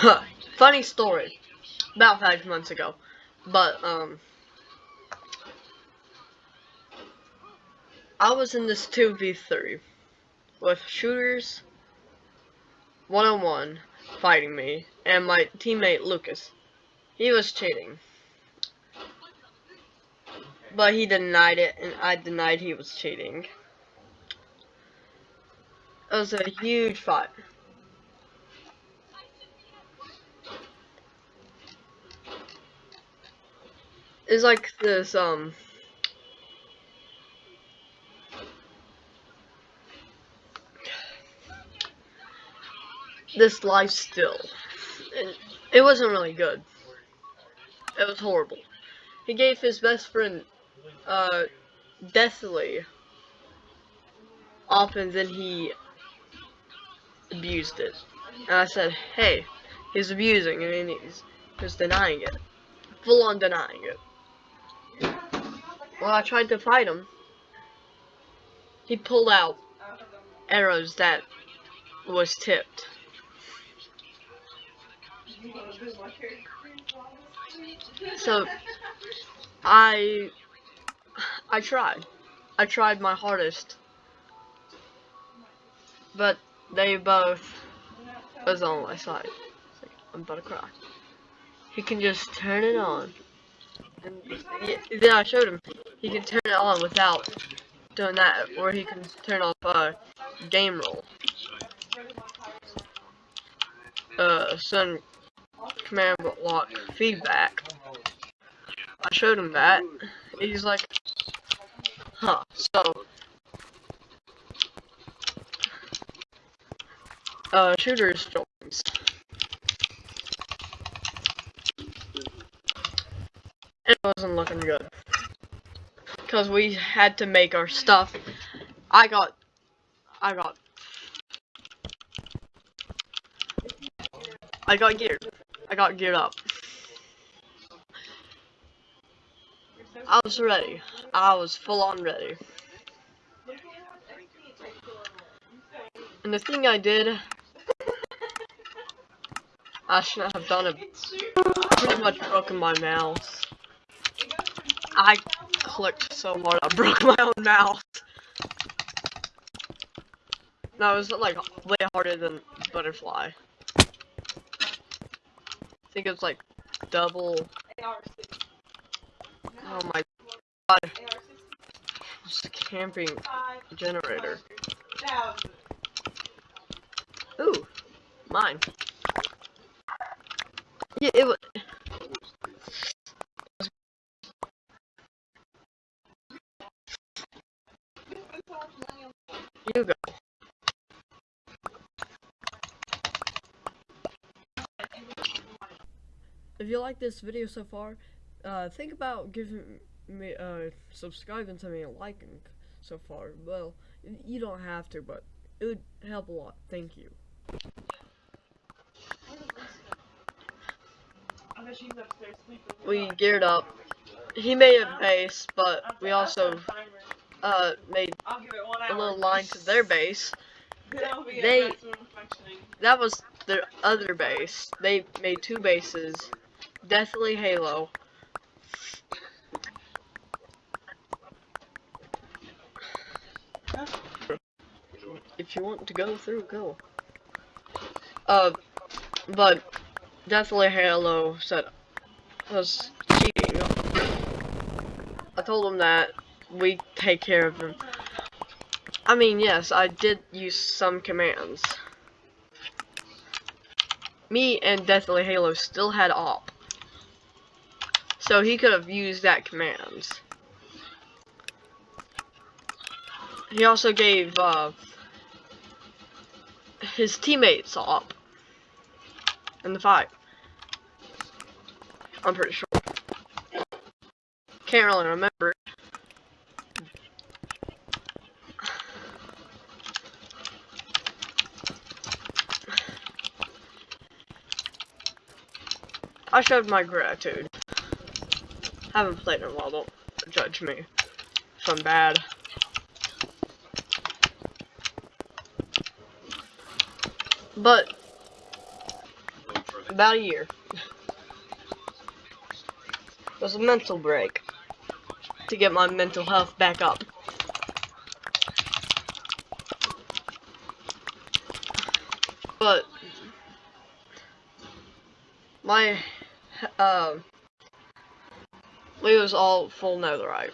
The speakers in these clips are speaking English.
Funny story. About five months ago. But, um... I was in this 2v3 with shooters, one-on-one, fighting me, and my teammate Lucas. He was cheating. But he denied it, and I denied he was cheating. It was a huge fight. It's like this, um... This life still. It, it wasn't really good. It was horrible. He gave his best friend, uh, deathly often then he abused it. And I said, hey, he's abusing and he's, he's denying it. Full on denying it. Well, I tried to fight him. He pulled out arrows that was tipped. So, I, I tried. I tried my hardest. But they both was on my side. I'm about to cry. He can just turn it on. And then I showed him. He can turn it on without doing that, or he can turn off uh, gamerule. Uh, send command block feedback. I showed him that. He's like, huh. So, uh, shooters wasn't looking good. Because we had to make our stuff. I got, I got, I got geared. I got geared up. I was ready. I was full on ready. And the thing I did, I shouldn't have done it. Pretty much broken my mouse. I clicked so hard I broke my own mouse. No, it was like way harder than butterfly. I think it was like double. Oh my god. It's a camping generator. Ooh, mine. Yeah, it was. You go. If you like this video so far, uh, think about giving me, uh, subscribing to me and liking so far. Well, you don't have to, but it would help a lot. Thank you. We geared up. He made a base, but we also uh, made a little line to their base. They, that was their other base. They made two bases. Deathly Halo. If you want to go through, go. Uh, but Deathly Halo said was cheating. I told him that we take care of them. I mean, yes, I did use some commands. Me and Deathly Halo still had op. So he could have used that commands. He also gave uh, his teammates op in the fight. I'm pretty sure. Can't really remember. I showed my gratitude. Haven't played in a while, don't judge me if I'm bad. But about a year. Was a mental break to get my mental health back up. But my uh, was all full netherite.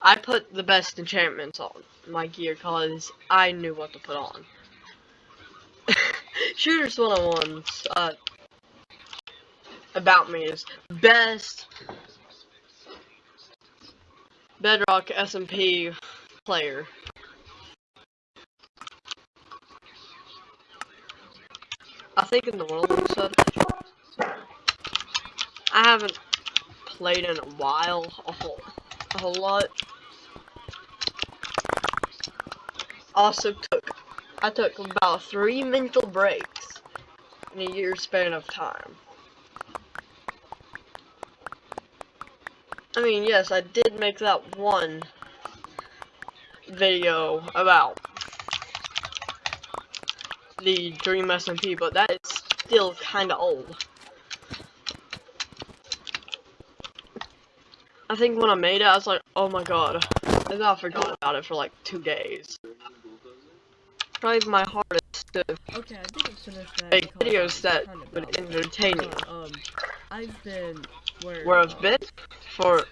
I put the best enchantments on my gear because I knew what to put on. Shooters 101's uh, about me is best Bedrock SMP player. I think in the world. I haven't played in a while, a whole, a whole lot. Also took, I took about three mental breaks in a year span of time. I mean, yes, I did make that one video about the Dream SMP, but that is still kinda old. I think when I made it, I was like, oh my god. I thought I forgot about it for like two days. Probably my hardest to okay, I that make videos that would entertain you. Uh, um, I've been where, where I've been for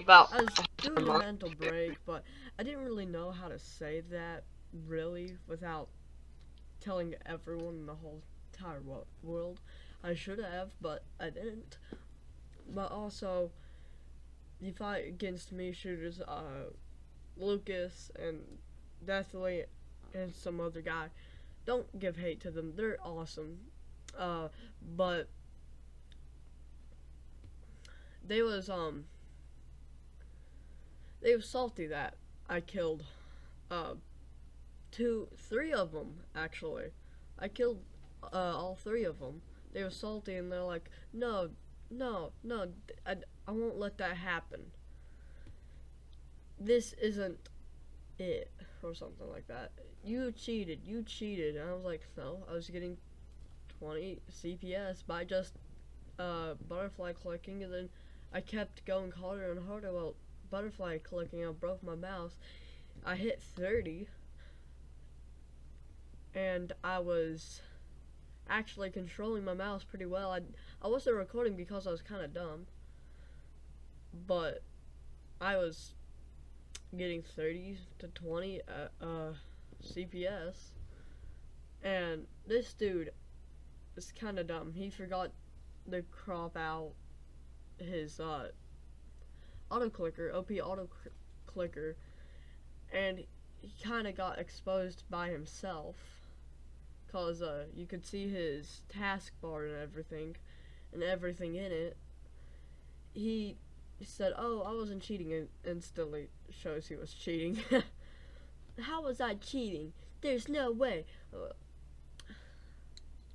about I was doing a mental break, but I didn't really know how to say that really without telling everyone in the whole entire world. I should have, but I didn't. But also, you fight against me shooters, uh, Lucas and Deathly and some other guy. Don't give hate to them. They're awesome. Uh, but they was, um, they was salty that I killed, uh, two, three of them, actually. I killed, uh, all three of them. They were salty and they're like, no, no, no, I, I won't let that happen. This isn't it, or something like that. You cheated, you cheated. And I was like, no, I was getting 20 CPS by just, uh, butterfly clicking, and then I kept going harder and harder. while butterfly clicking, I broke my mouse. I hit 30, and I was actually controlling my mouse pretty well. I, I wasn't recording because I was kind of dumb, but I was getting 30 to 20 uh, uh, CPS, and this dude is kind of dumb. He forgot to crop out his uh, auto clicker, OP auto clicker, and he kind of got exposed by himself. Cause uh, you could see his taskbar and everything, and everything in it. He said, "Oh, I wasn't cheating," and instantly shows he was cheating. How was I cheating? There's no way. Uh,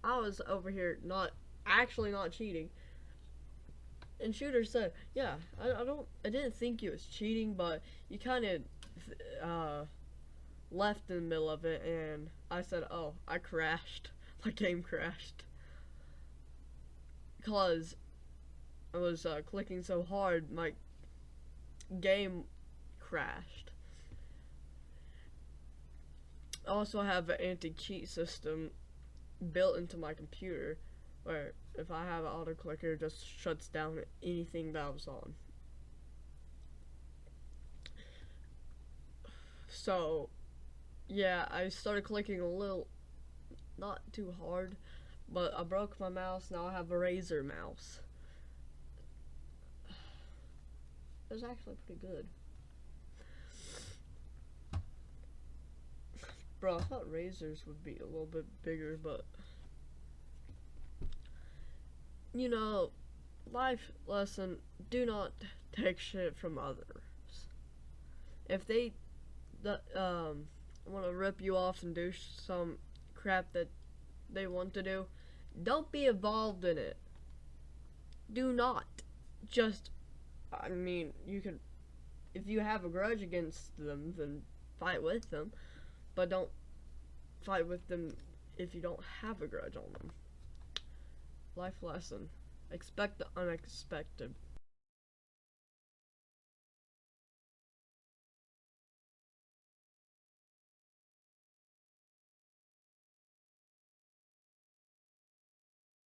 I was over here not actually not cheating. And Shooter said, "Yeah, I, I don't, I didn't think you was cheating, but you kind of uh, left in the middle of it." And I said, "Oh, I crashed. My game crashed because I was uh, clicking so hard, my game crashed." I also have an anti-cheat system built into my computer where if I have an auto clicker, it just shuts down anything that I was on. So, yeah, I started clicking a little, not too hard, but I broke my mouse, now I have a Razer mouse. It was actually pretty good. Bro, I thought Razers would be a little bit bigger, but you know, life lesson, do not take shit from others. If they the um, want to rip you off and do some crap that they want to do, don't be involved in it. Do not. Just, I mean, you can, if you have a grudge against them, then fight with them, but don't fight with them if you don't have a grudge on them Life lesson. Expect the unexpected.